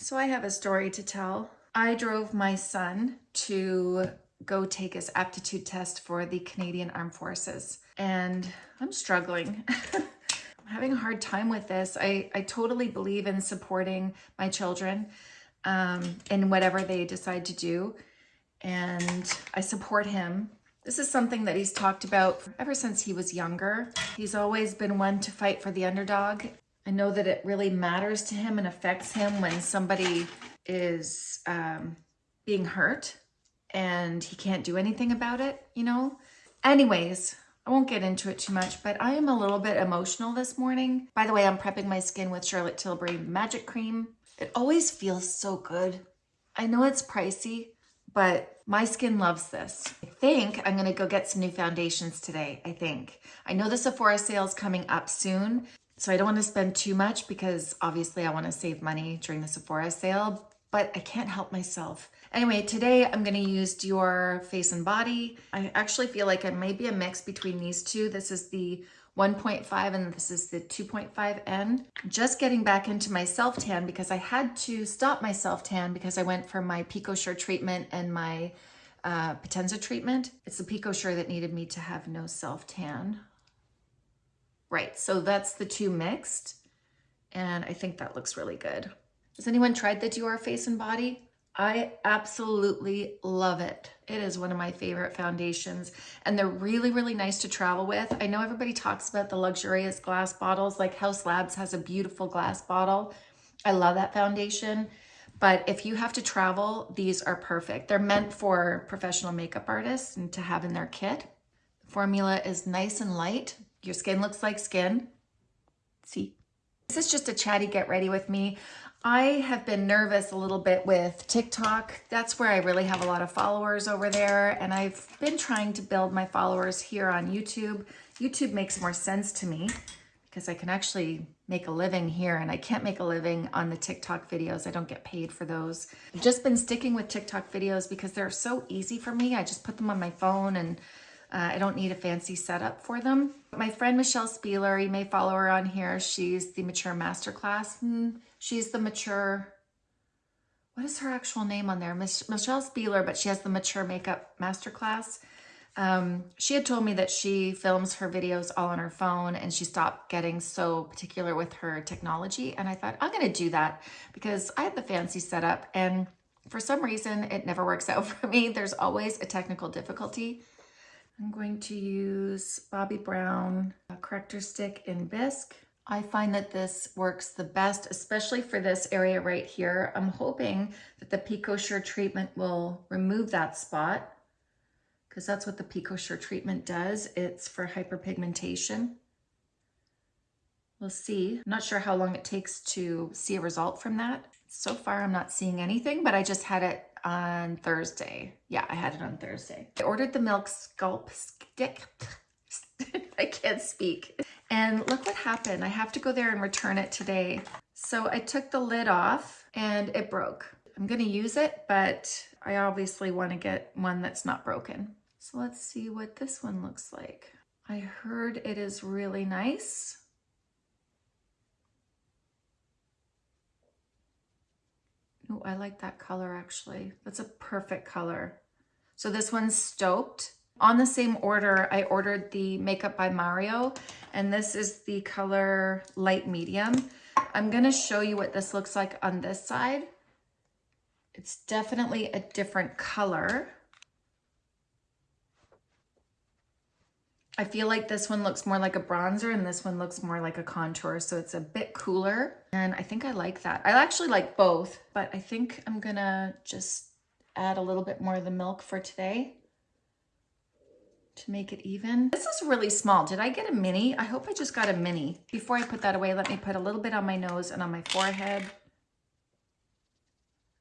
So I have a story to tell. I drove my son to go take his aptitude test for the Canadian Armed Forces and I'm struggling. I'm having a hard time with this. I, I totally believe in supporting my children um, in whatever they decide to do and I support him. This is something that he's talked about ever since he was younger. He's always been one to fight for the underdog I know that it really matters to him and affects him when somebody is um, being hurt and he can't do anything about it, you know? Anyways, I won't get into it too much, but I am a little bit emotional this morning. By the way, I'm prepping my skin with Charlotte Tilbury Magic Cream. It always feels so good. I know it's pricey, but my skin loves this. I think I'm gonna go get some new foundations today, I think. I know the Sephora sale is coming up soon, so I don't want to spend too much because obviously I want to save money during the Sephora sale, but I can't help myself. Anyway, today I'm going to use Dior Face and Body. I actually feel like it may be a mix between these two. This is the 1.5 and this is the 2.5N. Just getting back into my self-tan because I had to stop my self-tan because I went for my PicoSure treatment and my uh, Potenza treatment. It's the PicoSure that needed me to have no self-tan. Right, so that's the two mixed. And I think that looks really good. Has anyone tried the Dior Face and Body? I absolutely love it. It is one of my favorite foundations and they're really, really nice to travel with. I know everybody talks about the luxurious glass bottles, like Haus Labs has a beautiful glass bottle. I love that foundation. But if you have to travel, these are perfect. They're meant for professional makeup artists and to have in their kit. The formula is nice and light, your skin looks like skin. See? This is just a chatty get ready with me. I have been nervous a little bit with TikTok. That's where I really have a lot of followers over there. And I've been trying to build my followers here on YouTube. YouTube makes more sense to me because I can actually make a living here and I can't make a living on the TikTok videos. I don't get paid for those. I've just been sticking with TikTok videos because they're so easy for me. I just put them on my phone and uh, I don't need a fancy setup for them. My friend Michelle Spieler, you may follow her on here. She's the Mature Masterclass. Hmm, she's the Mature, what is her actual name on there? Mich Michelle Spieler, but she has the Mature Makeup Masterclass. Um, she had told me that she films her videos all on her phone and she stopped getting so particular with her technology. And I thought, I'm going to do that because I had the fancy setup and for some reason it never works out for me. There's always a technical difficulty. I'm going to use Bobbi Brown uh, corrector stick in bisque. I find that this works the best, especially for this area right here. I'm hoping that the PicoSure treatment will remove that spot because that's what the PicoSure treatment does. It's for hyperpigmentation. We'll see. I'm not sure how long it takes to see a result from that. So far, I'm not seeing anything, but I just had it on Thursday. Yeah, I had it on Thursday. I ordered the Milk Sculpt Stick. I can't speak. And look what happened. I have to go there and return it today. So I took the lid off and it broke. I'm gonna use it, but I obviously wanna get one that's not broken. So let's see what this one looks like. I heard it is really nice. Oh, I like that color actually. That's a perfect color. So this one's Stoked. On the same order, I ordered the Makeup by Mario, and this is the color Light Medium. I'm gonna show you what this looks like on this side. It's definitely a different color. I feel like this one looks more like a bronzer and this one looks more like a contour. So it's a bit cooler and I think I like that. I actually like both, but I think I'm gonna just add a little bit more of the milk for today to make it even. This is really small. Did I get a mini? I hope I just got a mini. Before I put that away, let me put a little bit on my nose and on my forehead.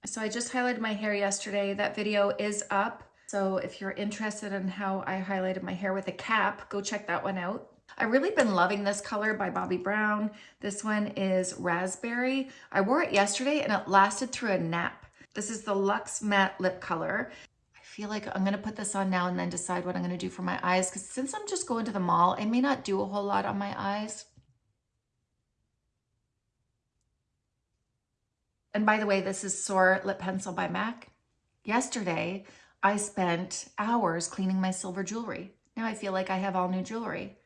So I just highlighted my hair yesterday. That video is up. So if you're interested in how I highlighted my hair with a cap, go check that one out. I've really been loving this color by Bobbi Brown. This one is Raspberry. I wore it yesterday and it lasted through a nap. This is the Luxe Matte Lip Color. I feel like I'm gonna put this on now and then decide what I'm gonna do for my eyes because since I'm just going to the mall, I may not do a whole lot on my eyes. And by the way, this is Soar Lip Pencil by MAC. Yesterday, I spent hours cleaning my silver jewelry. Now I feel like I have all new jewelry.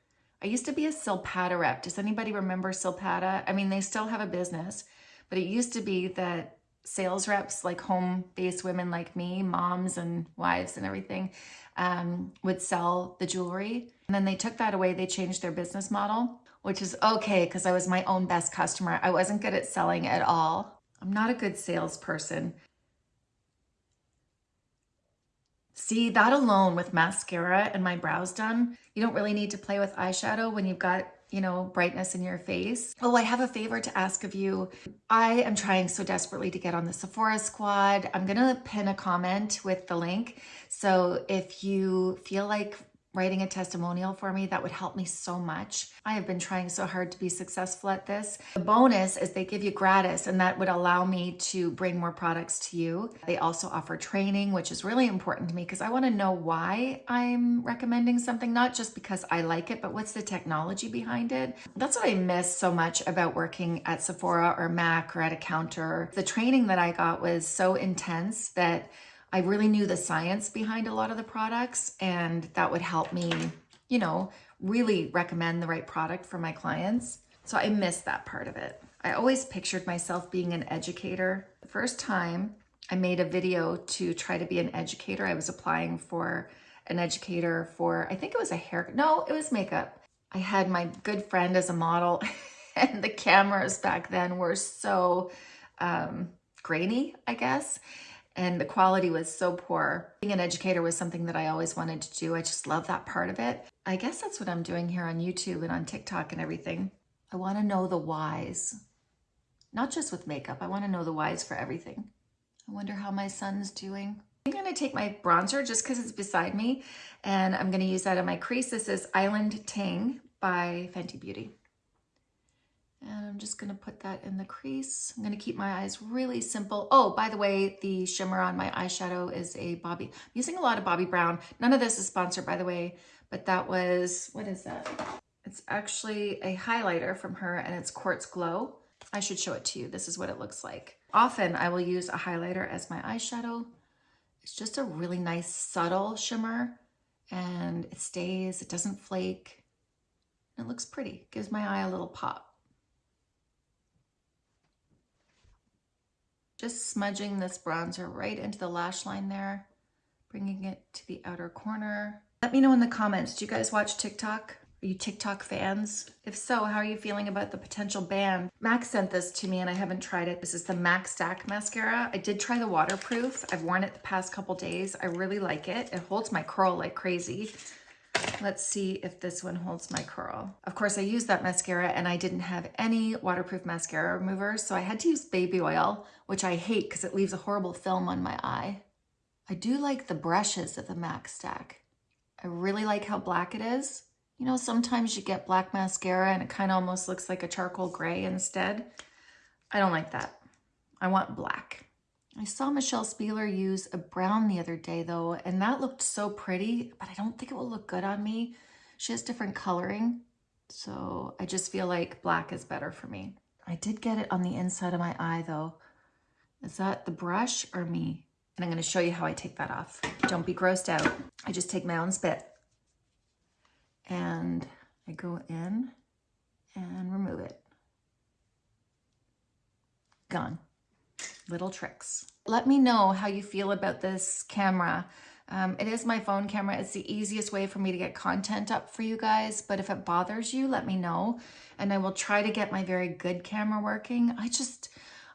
I used to be a Silpada rep. Does anybody remember Silpada? I mean, they still have a business, but it used to be that sales reps, like home-based women like me, moms and wives and everything, um, would sell the jewelry. And then they took that away. They changed their business model, which is okay because I was my own best customer. I wasn't good at selling at all. I'm not a good salesperson. See, that alone with mascara and my brows done, you don't really need to play with eyeshadow when you've got, you know, brightness in your face. Oh, I have a favor to ask of you. I am trying so desperately to get on the Sephora squad. I'm going to pin a comment with the link. So if you feel like writing a testimonial for me, that would help me so much. I have been trying so hard to be successful at this. The bonus is they give you gratis and that would allow me to bring more products to you. They also offer training, which is really important to me because I want to know why I'm recommending something, not just because I like it, but what's the technology behind it. That's what I miss so much about working at Sephora or MAC or at a counter. The training that I got was so intense that I really knew the science behind a lot of the products and that would help me, you know, really recommend the right product for my clients. So I missed that part of it. I always pictured myself being an educator. The first time I made a video to try to be an educator, I was applying for an educator for, I think it was a hair, no, it was makeup. I had my good friend as a model and the cameras back then were so um, grainy, I guess and the quality was so poor. Being an educator was something that I always wanted to do. I just love that part of it. I guess that's what I'm doing here on YouTube and on TikTok and everything. I want to know the whys, not just with makeup. I want to know the whys for everything. I wonder how my son's doing. I'm going to take my bronzer just because it's beside me and I'm going to use that on my crease. This is Island Ting by Fenty Beauty. I'm just gonna put that in the crease. I'm gonna keep my eyes really simple. Oh, by the way, the shimmer on my eyeshadow is a Bobbi. I'm using a lot of Bobbi Brown. None of this is sponsored, by the way, but that was, what is that? It's actually a highlighter from her and it's Quartz Glow. I should show it to you. This is what it looks like. Often I will use a highlighter as my eyeshadow. It's just a really nice subtle shimmer and it stays, it doesn't flake. It looks pretty, gives my eye a little pop. Just smudging this bronzer right into the lash line there, bringing it to the outer corner. Let me know in the comments, do you guys watch TikTok? Are you TikTok fans? If so, how are you feeling about the potential ban? MAC sent this to me and I haven't tried it. This is the MAC Stack Mascara. I did try the waterproof. I've worn it the past couple days. I really like it. It holds my curl like crazy. Let's see if this one holds my curl. Of course, I used that mascara and I didn't have any waterproof mascara remover, so I had to use baby oil, which I hate because it leaves a horrible film on my eye. I do like the brushes of the MAC stack. I really like how black it is. You know, sometimes you get black mascara and it kind of almost looks like a charcoal gray instead. I don't like that. I want black. I saw Michelle Spieler use a brown the other day though, and that looked so pretty, but I don't think it will look good on me. She has different coloring, so I just feel like black is better for me. I did get it on the inside of my eye though. Is that the brush or me? And I'm gonna show you how I take that off. Don't be grossed out. I just take my own spit and I go in and remove it. Gone little tricks. Let me know how you feel about this camera. Um, it is my phone camera. It's the easiest way for me to get content up for you guys. But if it bothers you, let me know. And I will try to get my very good camera working. I just,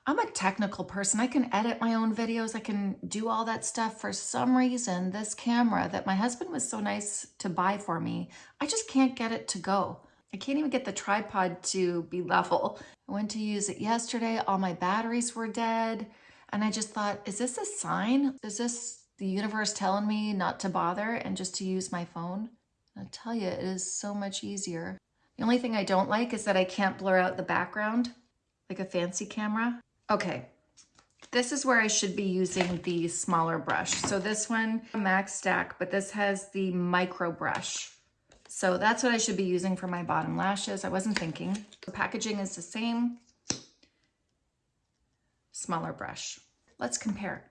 I'm a technical person. I can edit my own videos. I can do all that stuff. For some reason, this camera that my husband was so nice to buy for me, I just can't get it to go. I can't even get the tripod to be level. I went to use it yesterday. All my batteries were dead. And I just thought, is this a sign? Is this the universe telling me not to bother and just to use my phone? I tell you, it is so much easier. The only thing I don't like is that I can't blur out the background like a fancy camera. Okay, this is where I should be using the smaller brush. So this one, MAC Stack, but this has the micro brush. So that's what I should be using for my bottom lashes. I wasn't thinking. The packaging is the same. smaller brush. Let's compare.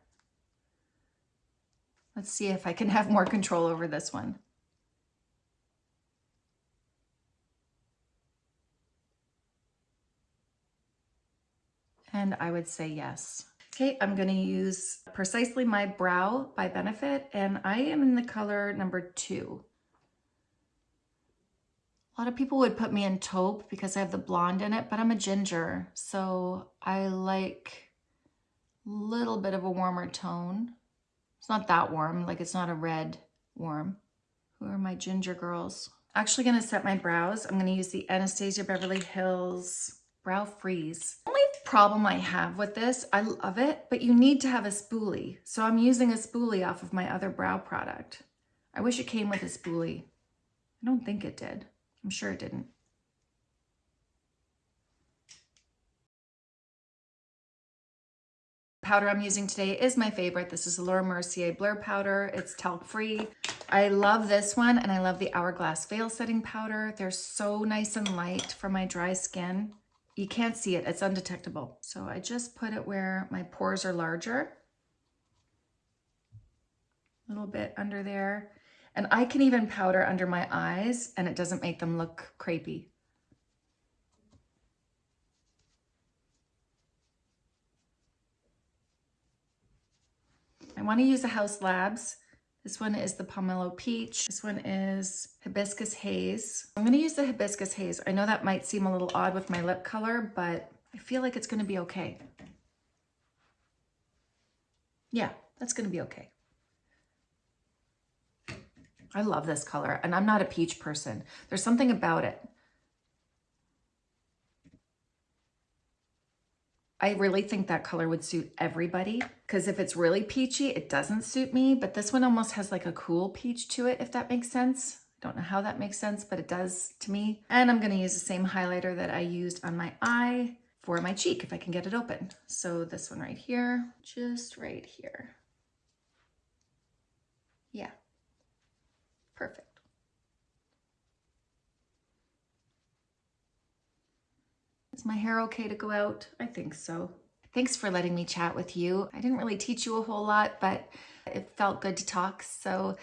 Let's see if I can have more control over this one. And I would say yes. Okay, I'm gonna use Precisely My Brow by Benefit, and I am in the color number two. Lot of people would put me in taupe because I have the blonde in it, but I'm a ginger, so I like a little bit of a warmer tone. It's not that warm, like it's not a red warm. Who are my ginger girls? Actually gonna set my brows. I'm gonna use the Anastasia Beverly Hills Brow Freeze. Only problem I have with this, I love it, but you need to have a spoolie. So I'm using a spoolie off of my other brow product. I wish it came with a spoolie. I don't think it did. I'm sure it didn't. Powder I'm using today is my favorite. This is Laura Mercier Blur Powder. It's talc free. I love this one and I love the Hourglass Veil Setting Powder. They're so nice and light for my dry skin. You can't see it, it's undetectable. So I just put it where my pores are larger. A little bit under there. And I can even powder under my eyes and it doesn't make them look crepey. I want to use the Haus Labs. This one is the Pomelo Peach. This one is Hibiscus Haze. I'm going to use the Hibiscus Haze. I know that might seem a little odd with my lip color, but I feel like it's going to be okay. Yeah, that's going to be okay. I love this color and I'm not a peach person. There's something about it. I really think that color would suit everybody because if it's really peachy, it doesn't suit me, but this one almost has like a cool peach to it, if that makes sense. I don't know how that makes sense, but it does to me. And I'm gonna use the same highlighter that I used on my eye for my cheek, if I can get it open. So this one right here, just right here. Yeah, perfect. Is my hair okay to go out? I think so. Thanks for letting me chat with you. I didn't really teach you a whole lot, but it felt good to talk. So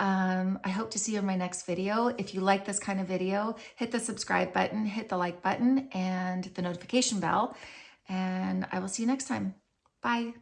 um, I hope to see you in my next video. If you like this kind of video, hit the subscribe button, hit the like button and the notification bell, and I will see you next time. Bye.